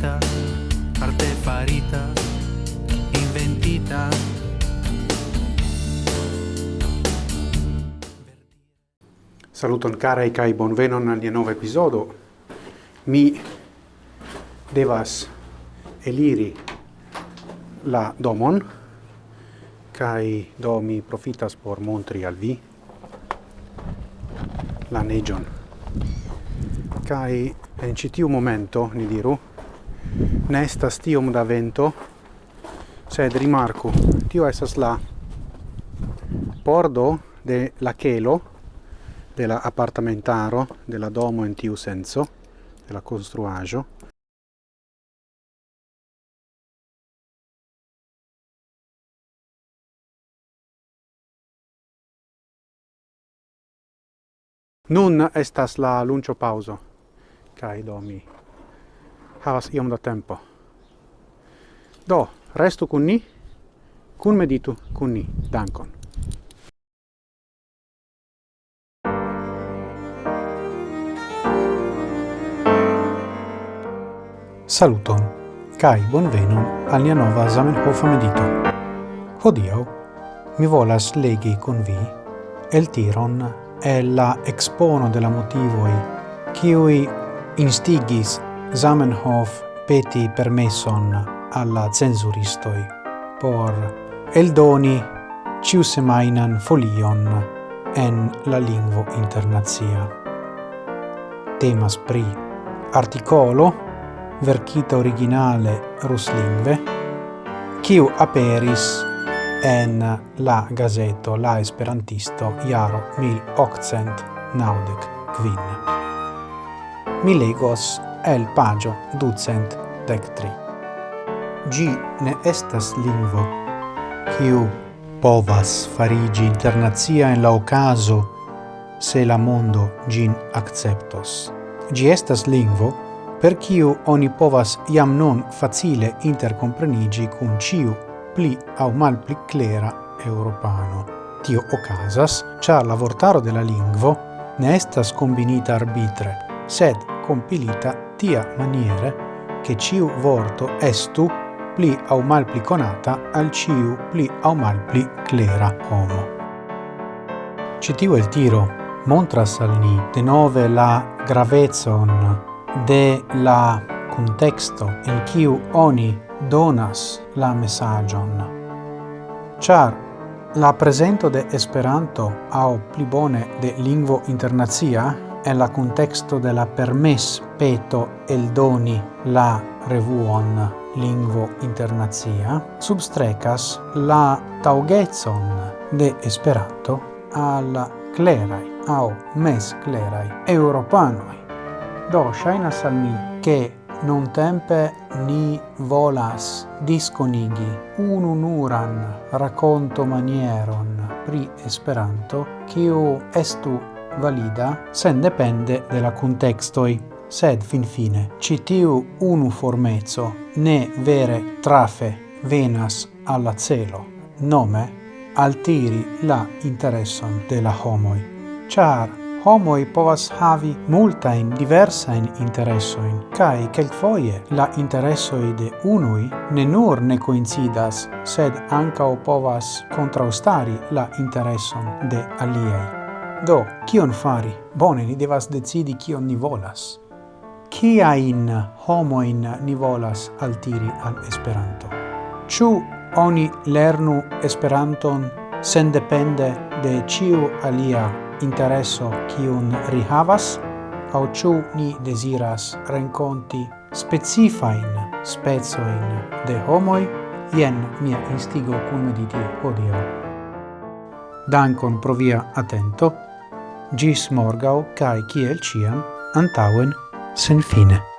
farita arte farita, inventita. Saluton carai kai bonvenon al nia nova episodio. Mi devas eliri la domon kai do mi profitas por montri al vi la negion kai en citiu momento ni diru ne estas tiom da vento, sed rimarku, tio estas la pordo de la chelo, de la appartamentaro, de la domo in tiu senso, de la construajo, Nun estas la luncio pauso, Kai do mi havas iom da tempo. Do, restu kun ni, kun meditu kun ni. Dankon. Saluton, cae bonvenon al nia nova Zamenhof medito. Hodiau, mi volas legi con vi el tiron e la expono de la motivoi, qui instigis Zamenhof peti permesson alla censuristoi por eldoni ciusemainan folion en la lingvo internazia. Temas pri articolo verkita originale ruslingve, kiu aperis en la gazeto La Esperantisto iaro 1895. Mi legos el pagio ducent dectri. Gi ne estas lingvo, kiu povas farigi internazia en la ocaso se la mondo gin acceptos. Gi estas lingvo per kiu oni povas iam non facile intercomprenigi cun ciu pli au mal pli clera europano. Tio ocasas, char la vortaro de la lingvo ne estas combinita arbitre, sed compilita tia maniere che ciu vorto estu pli au mal conata al ciu pli au mal clera homo. Citiu el tiro montras al ni de nove la gravezon de la contexto in ciu oni donas la messagion. Char la presento de Esperanto au pli bone de lingvo internazia en la contexto de la permes peto eldoni la revuon lingvo internazia substrecas la taugezon de Esperanto al clerai au mes clerai europanoi. Do, shainas al mi che non tempe ni volas disconigi un unuran raconto manieron pri Esperanto, kiu estu valida sen depende de la contextoi, sed finfine citiu unu formezzo ne vere trafe venas alla celo, nome altiri la intereson de la homoi. Char homoi povas havi multa in diversa in interesso in kai cae quelcfoie la interesso de unui ne nur ne coincidas, sed ancao povas contraustari la interesson de aliei. Do, kion fari? Bone, ni devas decidi kion ni volas. Kiain homoin ni volas altiri al Esperanto? Ĉu oni lernu Esperanton sen depende de ciu alia intereso kiun ri havas? ciu ni deziras renconti specifain spezoin de homoi? Ien mia instigo cum mediti odio. Dankon pro via atento gis morgau cae ciel ciam antauen sen fine.